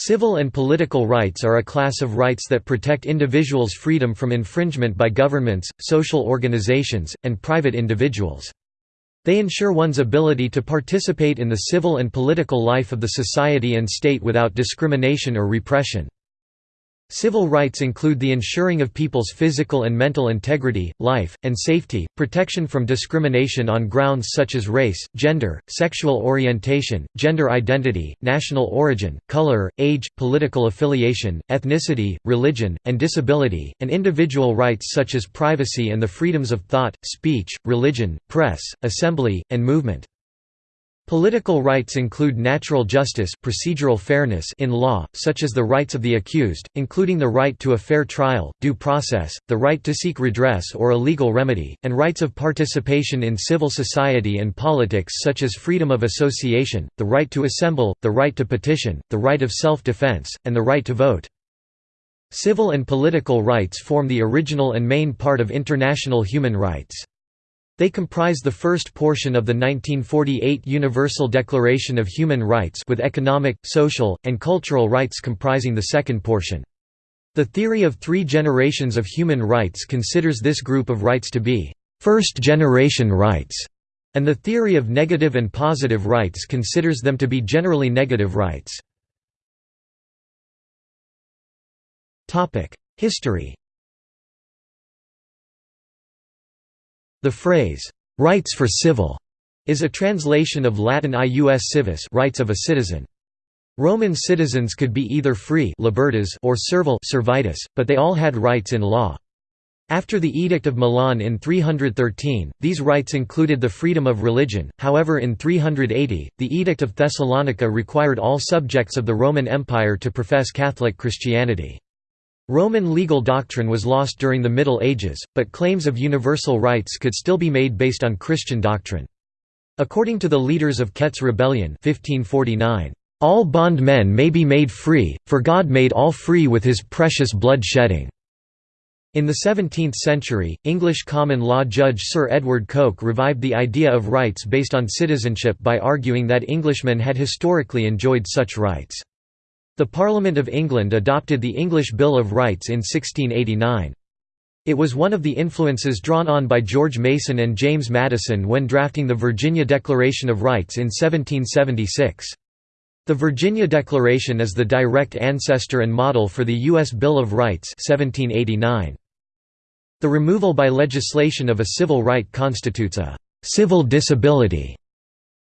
Civil and political rights are a class of rights that protect individuals' freedom from infringement by governments, social organizations, and private individuals. They ensure one's ability to participate in the civil and political life of the society and state without discrimination or repression. Civil rights include the ensuring of people's physical and mental integrity, life, and safety, protection from discrimination on grounds such as race, gender, sexual orientation, gender identity, national origin, color, age, political affiliation, ethnicity, religion, and disability, and individual rights such as privacy and the freedoms of thought, speech, religion, press, assembly, and movement. Political rights include natural justice procedural fairness in law, such as the rights of the accused, including the right to a fair trial, due process, the right to seek redress or a legal remedy, and rights of participation in civil society and politics such as freedom of association, the right to assemble, the right to petition, the right of self-defense, and the right to vote. Civil and political rights form the original and main part of international human rights. They comprise the first portion of the 1948 Universal Declaration of Human Rights with economic, social, and cultural rights comprising the second portion. The theory of three generations of human rights considers this group of rights to be first-generation rights, and the theory of negative and positive rights considers them to be generally negative rights. History The phrase, "'rights for civil' is a translation of Latin ius civis rights of a citizen. Roman citizens could be either free libertas or servile servitus, but they all had rights in law. After the Edict of Milan in 313, these rights included the freedom of religion, however in 380, the Edict of Thessalonica required all subjects of the Roman Empire to profess Catholic Christianity. Roman legal doctrine was lost during the Middle Ages, but claims of universal rights could still be made based on Christian doctrine. According to the leaders of Kett's Rebellion 1549, "...all bondmen may be made free, for God made all free with his precious blood shedding." In the 17th century, English common law judge Sir Edward Coke revived the idea of rights based on citizenship by arguing that Englishmen had historically enjoyed such rights. The Parliament of England adopted the English Bill of Rights in 1689. It was one of the influences drawn on by George Mason and James Madison when drafting the Virginia Declaration of Rights in 1776. The Virginia Declaration is the direct ancestor and model for the U.S. Bill of Rights 1789. The removal by legislation of a civil right constitutes a «civil disability».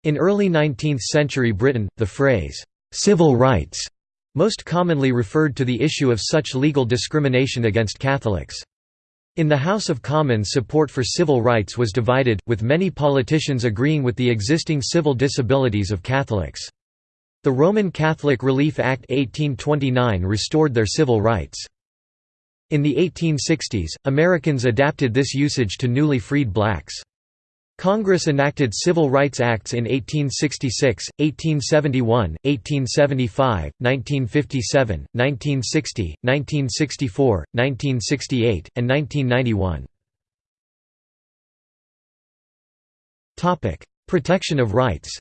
In early 19th-century Britain, the phrase «civil rights» most commonly referred to the issue of such legal discrimination against Catholics. In the House of Commons support for civil rights was divided, with many politicians agreeing with the existing civil disabilities of Catholics. The Roman Catholic Relief Act 1829 restored their civil rights. In the 1860s, Americans adapted this usage to newly freed blacks. Congress enacted Civil Rights Acts in 1866, 1871, 1875, 1957, 1960, 1964, 1968, and 1991. Protection of rights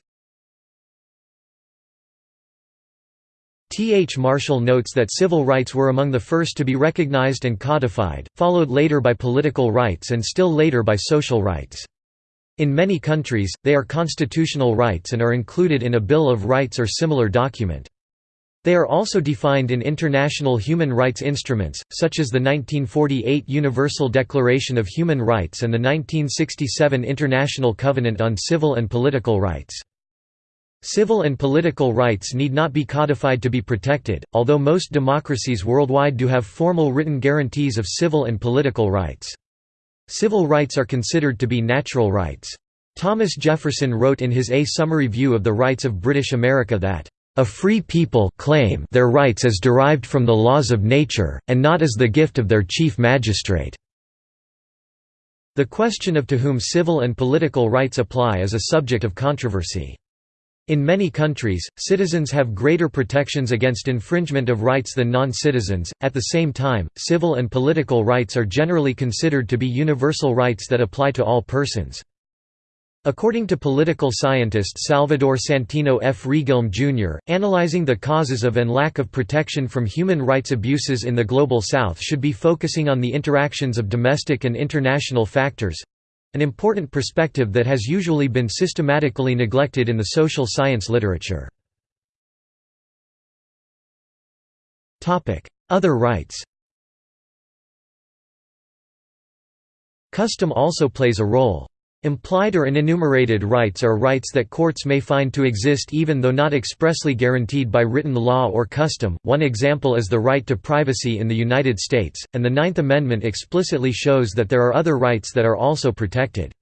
T. H. Marshall notes that civil rights were among the first to be recognized and codified, followed later by political rights and still later by social rights. In many countries, they are constitutional rights and are included in a Bill of Rights or similar document. They are also defined in international human rights instruments, such as the 1948 Universal Declaration of Human Rights and the 1967 International Covenant on Civil and Political Rights. Civil and political rights need not be codified to be protected, although most democracies worldwide do have formal written guarantees of civil and political rights. Civil rights are considered to be natural rights. Thomas Jefferson wrote in his A Summary View of the Rights of British America that, "...a free people claim their rights as derived from the laws of nature, and not as the gift of their chief magistrate." The question of to whom civil and political rights apply is a subject of controversy. In many countries, citizens have greater protections against infringement of rights than non-citizens. At the same time, civil and political rights are generally considered to be universal rights that apply to all persons. According to political scientist Salvador Santino F. Regilme Jr., analyzing the causes of and lack of protection from human rights abuses in the Global South should be focusing on the interactions of domestic and international factors—an important perspective that has usually been systematically neglected in the social science literature. Other rights Custom also plays a role. Implied or unenumerated rights are rights that courts may find to exist even though not expressly guaranteed by written law or custom. One example is the right to privacy in the United States, and the Ninth Amendment explicitly shows that there are other rights that are also protected.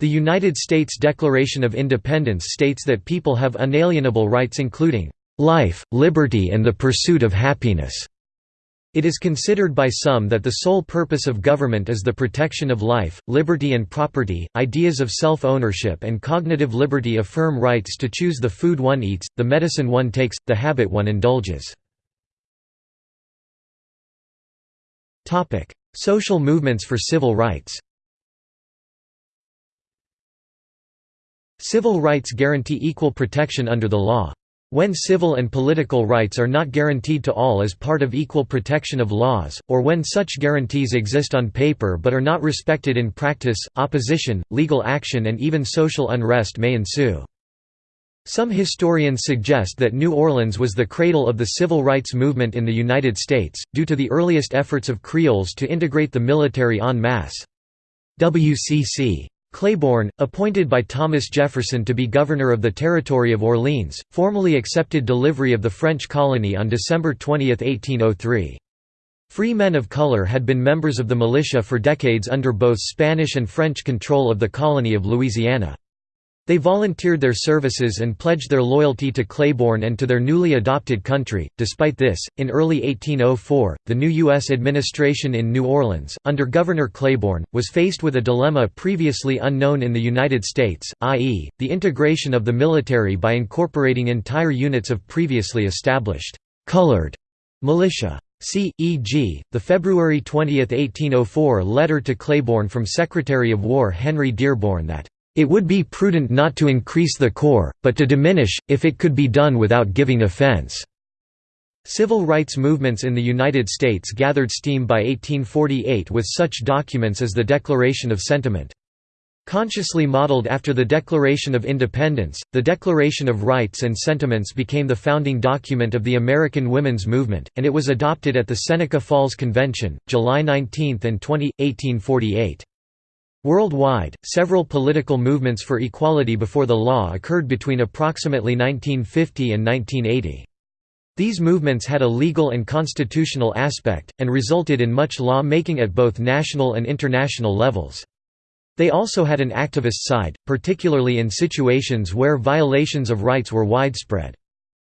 The United States Declaration of Independence states that people have unalienable rights including life, liberty and the pursuit of happiness. It is considered by some that the sole purpose of government is the protection of life, liberty and property. Ideas of self-ownership and cognitive liberty affirm rights to choose the food one eats, the medicine one takes, the habit one indulges. Social movements for civil rights. Civil rights guarantee equal protection under the law. When civil and political rights are not guaranteed to all as part of equal protection of laws, or when such guarantees exist on paper but are not respected in practice, opposition, legal action and even social unrest may ensue. Some historians suggest that New Orleans was the cradle of the civil rights movement in the United States, due to the earliest efforts of Creoles to integrate the military en masse. W.C.C. Claiborne, appointed by Thomas Jefferson to be governor of the Territory of Orleans, formally accepted delivery of the French colony on December 20, 1803. Free men of color had been members of the militia for decades under both Spanish and French control of the colony of Louisiana. They volunteered their services and pledged their loyalty to Claiborne and to their newly adopted country. Despite this, in early 1804, the new U.S. administration in New Orleans, under Governor Claiborne, was faced with a dilemma previously unknown in the United States, i.e., the integration of the military by incorporating entire units of previously established colored militia. See, e.g., the February 20, 1804 letter to Claiborne from Secretary of War Henry Dearborn that it would be prudent not to increase the corps, but to diminish, if it could be done without giving offense. Civil rights movements in the United States gathered steam by 1848 with such documents as the Declaration of Sentiment. Consciously modeled after the Declaration of Independence, the Declaration of Rights and Sentiments became the founding document of the American women's movement, and it was adopted at the Seneca Falls Convention, July 19 and 20, 1848. Worldwide, several political movements for equality before the law occurred between approximately 1950 and 1980. These movements had a legal and constitutional aspect, and resulted in much law-making at both national and international levels. They also had an activist side, particularly in situations where violations of rights were widespread.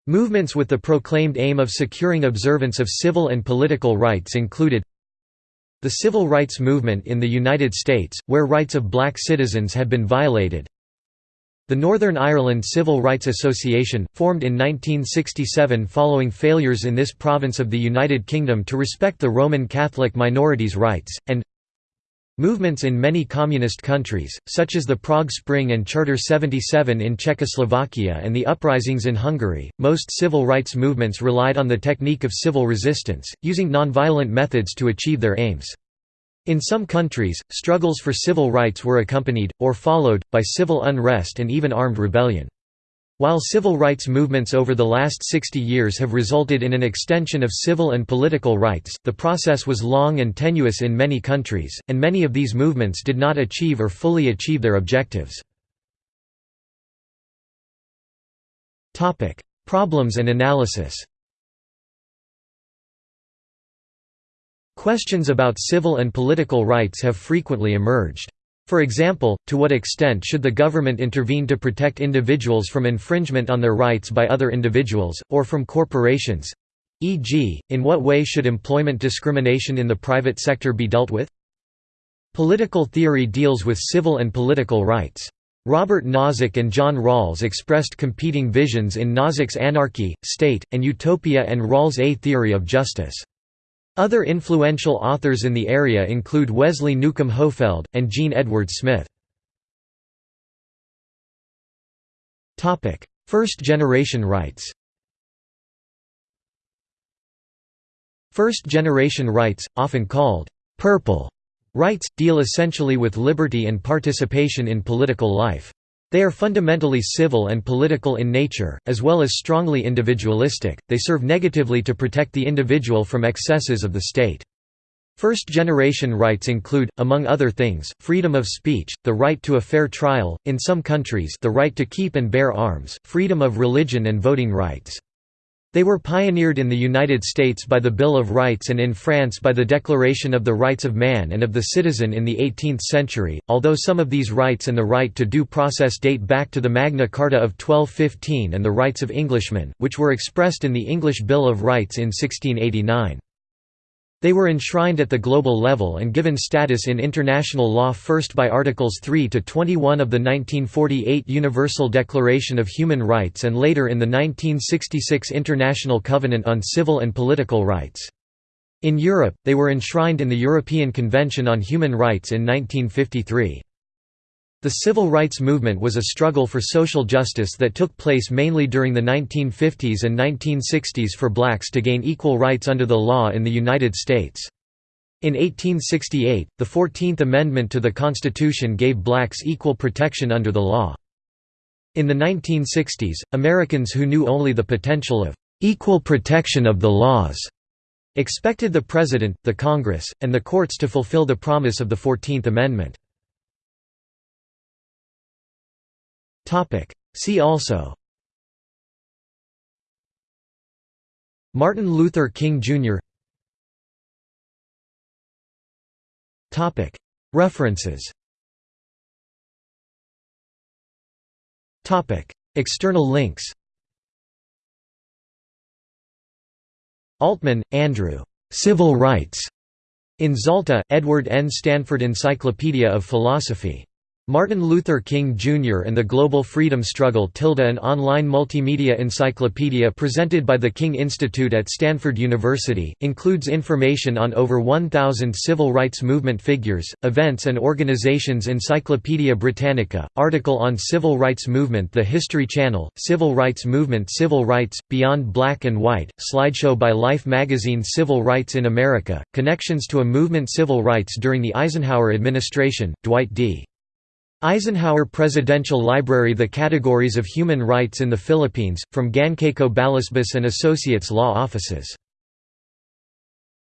Movements with the proclaimed aim of securing observance of civil and political rights included the civil rights movement in the United States, where rights of black citizens had been violated. The Northern Ireland Civil Rights Association, formed in 1967 following failures in this province of the United Kingdom to respect the Roman Catholic minorities' rights, and Movements in many communist countries, such as the Prague Spring and Charter 77 in Czechoslovakia and the uprisings in Hungary, most civil rights movements relied on the technique of civil resistance, using nonviolent methods to achieve their aims. In some countries, struggles for civil rights were accompanied, or followed, by civil unrest and even armed rebellion. While civil rights movements over the last 60 years have resulted in an extension of civil and political rights, the process was long and tenuous in many countries, and many of these movements did not achieve or fully achieve their objectives. Problems and analysis Questions about civil and political rights have frequently emerged. For example, to what extent should the government intervene to protect individuals from infringement on their rights by other individuals, or from corporations? E.g., in what way should employment discrimination in the private sector be dealt with? Political theory deals with civil and political rights. Robert Nozick and John Rawls expressed competing visions in Nozick's Anarchy, State, and Utopia and Rawls' A Theory of Justice. Other influential authors in the area include Wesley Newcomb Hohfeld, and Jean Edward Smith. First-generation rights First-generation rights, often called «purple» rights, deal essentially with liberty and participation in political life. They are fundamentally civil and political in nature, as well as strongly individualistic, they serve negatively to protect the individual from excesses of the state. First-generation rights include, among other things, freedom of speech, the right to a fair trial, in some countries the right to keep and bear arms, freedom of religion and voting rights. They were pioneered in the United States by the Bill of Rights and in France by the Declaration of the Rights of Man and of the Citizen in the 18th century, although some of these rights and the right to due process date back to the Magna Carta of 1215 and the rights of Englishmen, which were expressed in the English Bill of Rights in 1689. They were enshrined at the global level and given status in international law first by Articles 3 to 21 of the 1948 Universal Declaration of Human Rights and later in the 1966 International Covenant on Civil and Political Rights. In Europe, they were enshrined in the European Convention on Human Rights in 1953. The civil rights movement was a struggle for social justice that took place mainly during the 1950s and 1960s for blacks to gain equal rights under the law in the United States. In 1868, the Fourteenth Amendment to the Constitution gave blacks equal protection under the law. In the 1960s, Americans who knew only the potential of equal protection of the laws expected the President, the Congress, and the courts to fulfill the promise of the Fourteenth Amendment. See also Martin Luther King Jr. References External links Altman, Andrew. Civil Rights. In Zalta, Edward N. Stanford Encyclopedia of Philosophy. Martin Luther King Jr. and the Global Freedom Struggle Tilda an online multimedia encyclopedia presented by the King Institute at Stanford University, includes information on over 1,000 civil rights movement figures, events and organizations Encyclopaedia Britannica, article on Civil Rights Movement The History Channel, Civil Rights Movement Civil Rights, Beyond Black and White, slideshow by Life magazine Civil Rights in America, Connections to a Movement Civil Rights during the Eisenhower administration, Dwight D. Eisenhower Presidential Library The Categories of Human Rights in the Philippines, from Gancayco Balasbas and Associates Law Offices